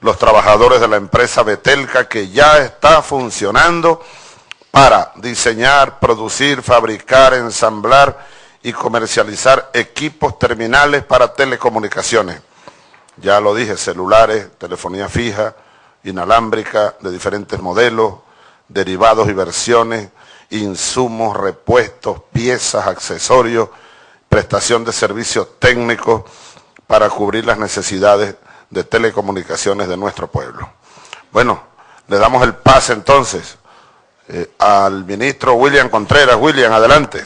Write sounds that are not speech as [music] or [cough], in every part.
los trabajadores de la empresa Betelca que ya está funcionando para diseñar, producir, fabricar, ensamblar y comercializar equipos terminales para telecomunicaciones. Ya lo dije, celulares, telefonía fija, inalámbrica de diferentes modelos, derivados y versiones, insumos, repuestos, piezas, accesorios, prestación de servicios técnicos para cubrir las necesidades de telecomunicaciones de nuestro pueblo. Bueno, le damos el pase entonces eh, al ministro William Contreras. William, adelante.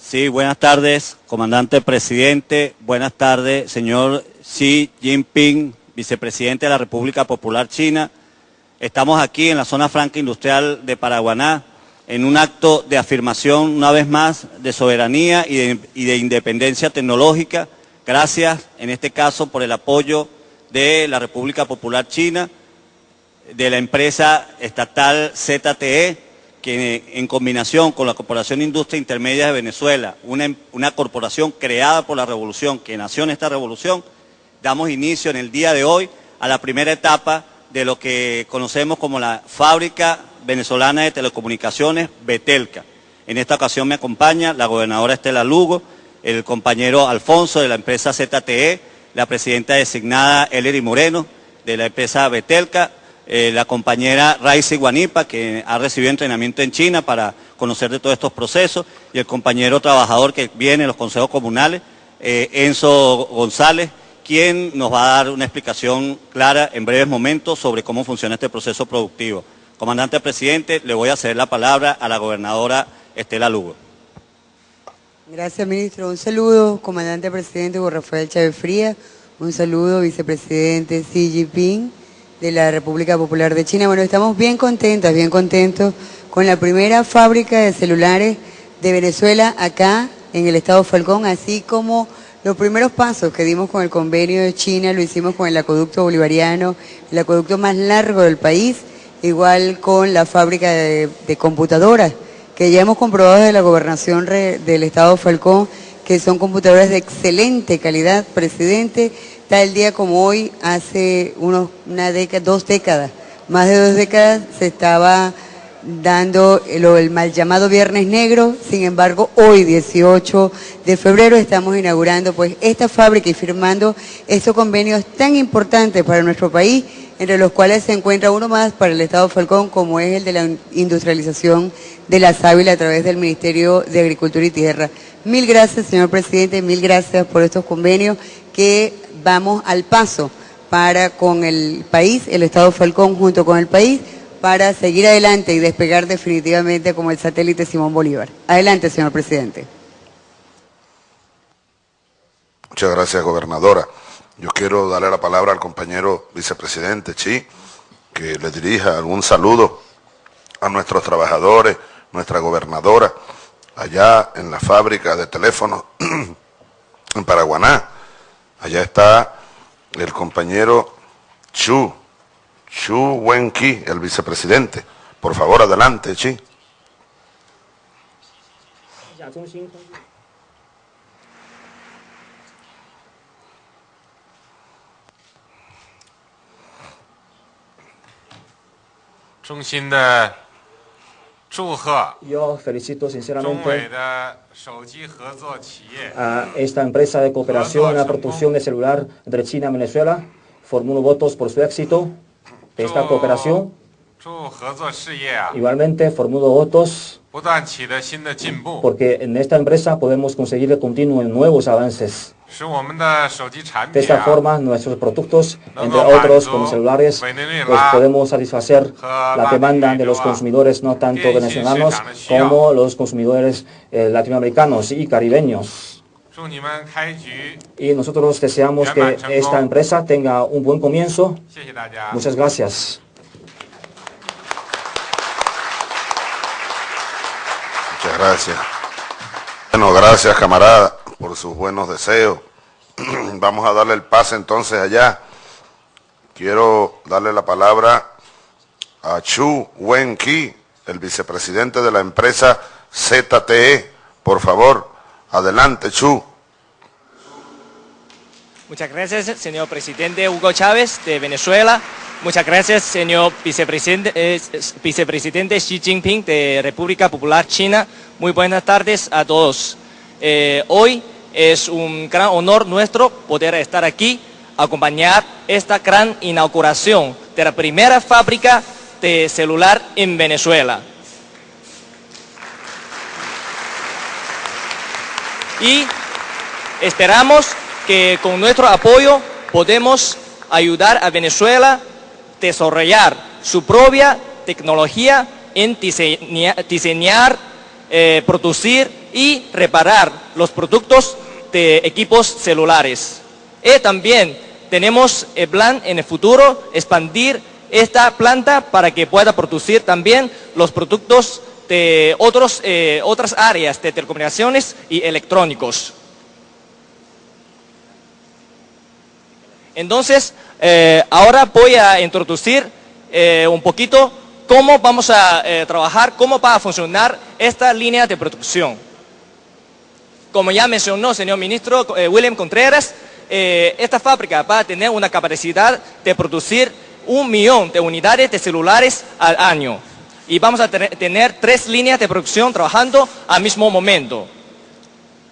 Sí, buenas tardes, comandante presidente. Buenas tardes, señor Xi Jinping, vicepresidente de la República Popular China. Estamos aquí en la zona franca industrial de Paraguaná en un acto de afirmación, una vez más, de soberanía y de, y de independencia tecnológica. Gracias, en este caso, por el apoyo de la República Popular China, de la empresa estatal ZTE, que en combinación con la Corporación Industria Intermedia de Venezuela, una, una, corporación creada por la revolución, que nació en esta revolución, damos inicio en el día de hoy a la primera etapa de lo que conocemos como la Fábrica Venezolana de Telecomunicaciones, Betelca. En esta ocasión me acompaña la gobernadora Estela Lugo, el compañero Alfonso de la empresa ZTE, la presidenta designada Ellery Moreno de la empresa Betelca, eh, la compañera Raiza Guanipa, que ha recibido entrenamiento en China para conocer de todos estos procesos, y el compañero trabajador que viene en los consejos comunales, eh, Enzo González, quien nos va a dar una explicación clara en breves momentos sobre cómo funciona este proceso productivo. Comandante presidente, le voy a ceder la palabra a la gobernadora Estela Lugo. Gracias, ministro. Un saludo, comandante presidente Hugo Rafael Chávez Fría. Un saludo, vicepresidente Xi Jinping de la República Popular de China. Bueno, estamos bien contentas, bien contentos con la primera fábrica de celulares de Venezuela acá en el estado Falcón, así como los primeros pasos que dimos con el convenio de China, lo hicimos con el acueducto bolivariano, el acueducto más largo del país, igual con la fábrica de computadoras, que ya hemos comprobado desde la gobernación del estado Falcón, que son computadoras de excelente calidad, presidente, tal día como hoy, hace unos, una década, dos décadas, más de dos décadas, se estaba dando el, mal llamado Viernes Negro, sin embargo, hoy, 18 de febrero, estamos inaugurando pues esta fábrica y firmando estos convenios tan importantes para nuestro país, entre los cuales se encuentra uno más para el Estado Falcón, como es el de la industrialización de la sábila a través del Ministerio de Agricultura y Tierra. Mil gracias, señor presidente, mil gracias por estos convenios que vamos al paso para con el país, el Estado Falcón junto con el país, para seguir adelante y despegar definitivamente como el satélite Simón Bolívar. Adelante, señor presidente. Muchas gracias, gobernadora. Yo quiero darle la palabra al compañero vicepresidente Chi, que le dirija algún saludo a nuestros trabajadores, nuestra gobernadora, allá en la fábrica de teléfonos [clears throat] en Paraguaná, Allá está el compañero Chu, Chu Wenqi, el vicepresidente. Por favor, adelante, Chi. Yo felicito sinceramente a esta empresa de cooperación en la producción de celular entre China y Venezuela. Formulo votos por su éxito de esta cooperación. Igualmente formulo votos porque en esta empresa podemos conseguir que continúen nuevos avances. De esta forma, nuestros productos, entre otros como celulares, pues podemos satisfacer la demanda de los consumidores no tanto venezolanos como los consumidores eh, latinoamericanos y caribeños. Y nosotros deseamos que esta empresa tenga un buen comienzo. Muchas gracias. Muchas gracias. Bueno, gracias camarada por sus buenos deseos. [clears throat] Vamos a darle el pase entonces allá. Quiero darle la palabra a Chu Wen-Ki, el vicepresidente de la empresa ZTE. Por favor, adelante Chu. Muchas gracias, señor presidente Hugo Chávez de Venezuela. Muchas gracias, señor vicepresidente, eh, vicepresidente Xi Jinping de República Popular China. Muy buenas tardes a todos. Eh, hoy es un gran honor nuestro poder estar aquí, acompañar esta gran inauguración de la primera fábrica de celular en Venezuela. Y esperamos que con nuestro apoyo podemos ayudar a Venezuela a desarrollar su propia tecnología en diseñar, eh, producir y reparar los productos de equipos celulares. Y también tenemos el plan en el futuro expandir esta planta para que pueda producir también los productos de otros, eh, otras áreas de telecomunicaciones y electrónicos. Entonces, eh, ahora voy a introducir eh, un poquito cómo vamos a trabajar, cómo va a funcionar esta línea de producción. Como ya mencionó señor ministro William Contreras, esta fábrica va a tener una capacidad de producir un millón de unidades de celulares al año. Y vamos a tener tres líneas de producción trabajando al mismo momento.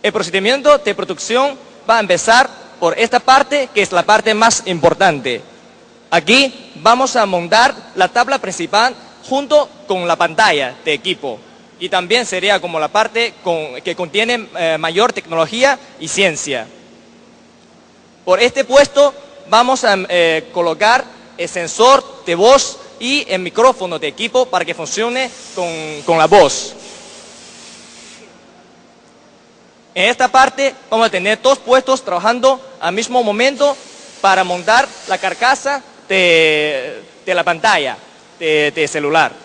El procedimiento de producción va a empezar por esta parte, que es la parte más importante. Aquí vamos a montar la tabla principal junto con la pantalla de equipo. Y también sería como la parte que contiene eh, mayor tecnología y ciencia. Por este puesto vamos a eh, colocar el sensor de voz y el micrófono de equipo para que funcione con, la voz. En esta parte vamos a tener dos puestos trabajando al mismo momento para montar la carcasa de, la pantalla de, de, celular.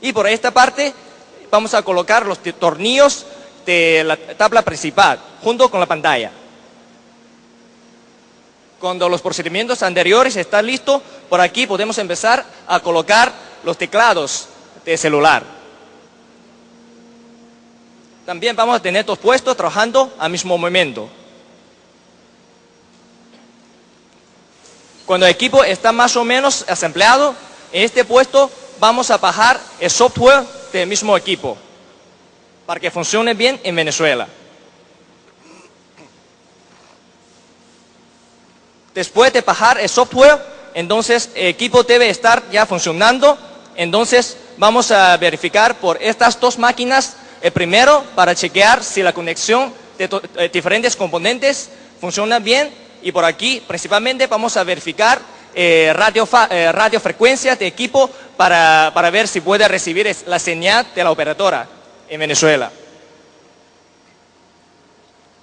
Y por esta parte vamos a colocar los tornillos de la tabla principal, junto con la pantalla. Cuando los procedimientos anteriores están listos, por aquí podemos empezar a colocar los teclados de celular. También vamos a tener dos puestos trabajando al mismo momento. Cuando el equipo está más o menos asempleado, en este puesto vamos a bajar el software del mismo equipo para que funcione bien en Venezuela. Después de bajar el software, entonces el equipo debe estar ya funcionando. Entonces vamos a verificar por estas dos máquinas, el primero para chequear si la conexión de eh, diferentes componentes funciona bien y por aquí principalmente vamos a verificar eh, radio, eh, radiofrecuencia de equipo para, para ver si puede recibir la señal de la operadora en Venezuela.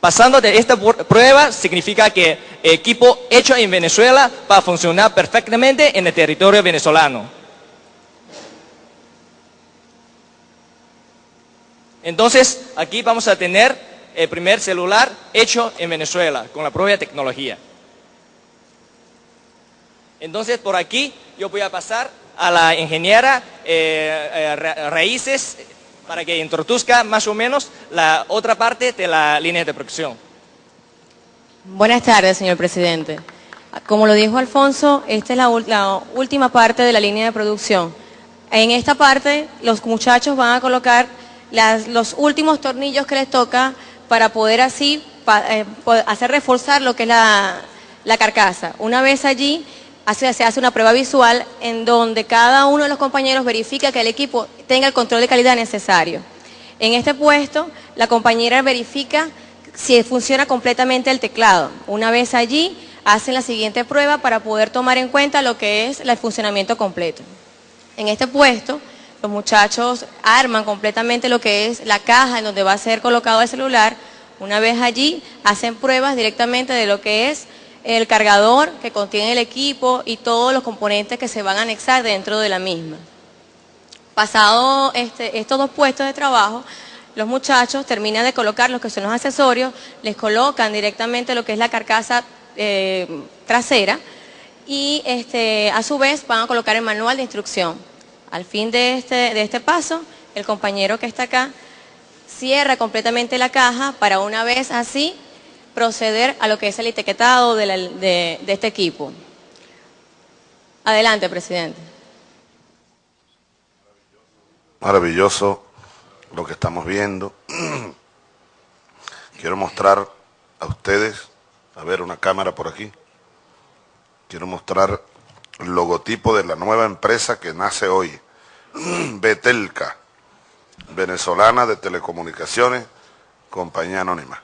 Pasando de esta prueba significa que equipo hecho en Venezuela va a funcionar perfectamente en el territorio venezolano. Entonces, aquí vamos a tener el primer celular hecho en Venezuela con la propia tecnología. Entonces, por aquí yo voy a pasar a la ingeniera eh, eh, Raíces para que introduzca más o menos la otra parte de la línea de producción. Buenas tardes, señor presidente. Como lo dijo Alfonso, esta es la, última parte de la línea de producción. En esta parte, los muchachos van a colocar los últimos tornillos que les toca para poder así eh, hacer reforzar lo que es la, la carcasa. Una vez allí, se hace una prueba visual en donde cada uno de los compañeros verifica que el equipo tenga el control de calidad necesario. En este puesto, la compañera verifica si funciona completamente el teclado. Una vez allí, hacen la siguiente prueba para poder tomar en cuenta lo que es el funcionamiento completo. En este puesto, los muchachos arman completamente lo que es la caja en donde va a ser colocado el celular. Una vez allí, hacen pruebas directamente de lo que es el cargador que contiene el equipo y todos los componentes que se van a anexar dentro de la misma. Pasado este, estos dos puestos de trabajo, los muchachos terminan de colocar lo que son los accesorios, les colocan directamente lo que es la carcasa eh, trasera y este, a su vez van a colocar el manual de instrucción. Al fin de este, de este paso, el compañero que está acá cierra completamente la caja para una vez así proceder a lo que es el etiquetado de, este equipo. Adelante, presidente. Maravilloso lo que estamos viendo. [clears throat] Quiero mostrar a ustedes, a ver una cámara por aquí, quiero mostrar el logotipo de la nueva empresa que nace hoy, [clears throat] Betelca, venezolana de telecomunicaciones, compañía anónima.